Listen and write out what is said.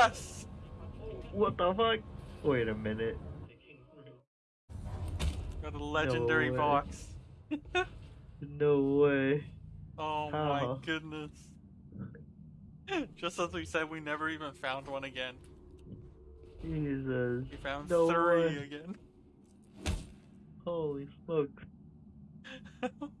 Yes! What the fuck? Wait a minute. Got a legendary no box. No way. Oh How? my goodness. Just as we said, we never even found one again. Jesus. We found No three way. again. Holy smokes.